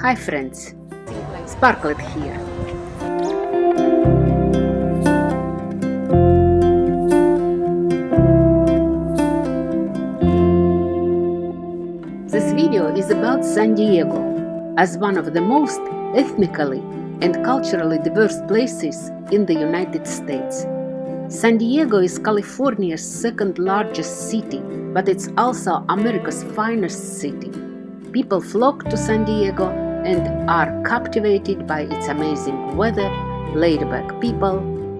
Hi friends, Sparklet here. This video is about San Diego as one of the most ethnically and culturally diverse places in the United States. San Diego is California's second largest city, but it's also America's finest city. People flock to San Diego and are captivated by its amazing weather, laid-back people,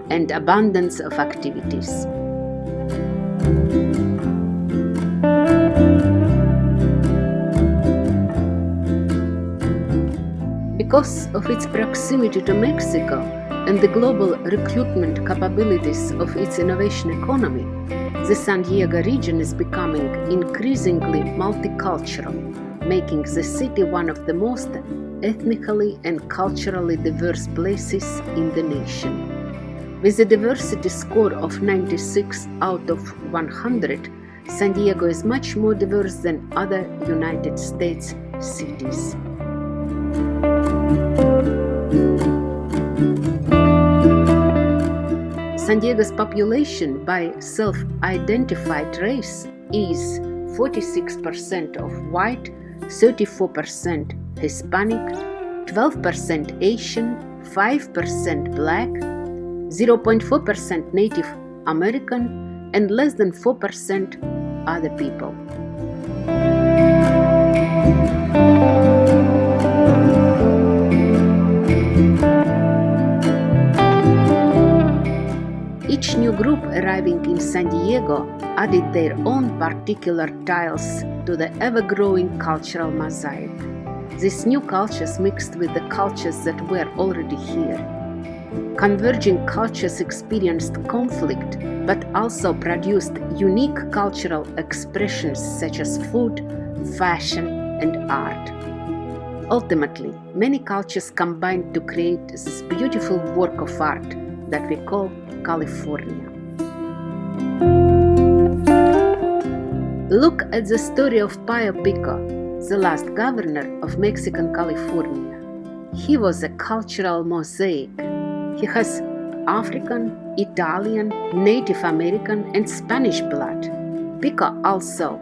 and abundance of activities. Because of its proximity to Mexico and the global recruitment capabilities of its innovation economy, the San Diego region is becoming increasingly multicultural, making the city one of the most ethnically and culturally diverse places in the nation. With a diversity score of 96 out of 100, San Diego is much more diverse than other United States cities. San Diego's population by self-identified race is 46% of white, 34% Hispanic, 12% Asian, 5% Black, 0.4% Native American, and less than 4% other people. Each new group arriving in San Diego added their own particular tiles to the ever-growing cultural mosaic. These new cultures mixed with the cultures that were already here. Converging cultures experienced conflict but also produced unique cultural expressions such as food, fashion, and art. Ultimately, many cultures combined to create this beautiful work of art that we call California. Look at the story of Pio Pico, the last governor of Mexican California. He was a cultural mosaic. He has African, Italian, Native American and Spanish blood. Pico also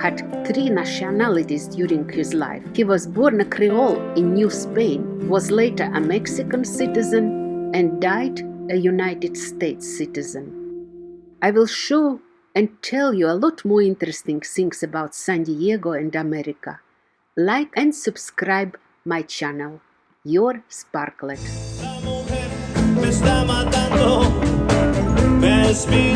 had three nationalities during his life. He was born a Creole in New Spain, was later a Mexican citizen and died a United States citizen. I will show and tell you a lot more interesting things about San Diego and America. Like and subscribe my channel. Your Sparklet. me está matando, me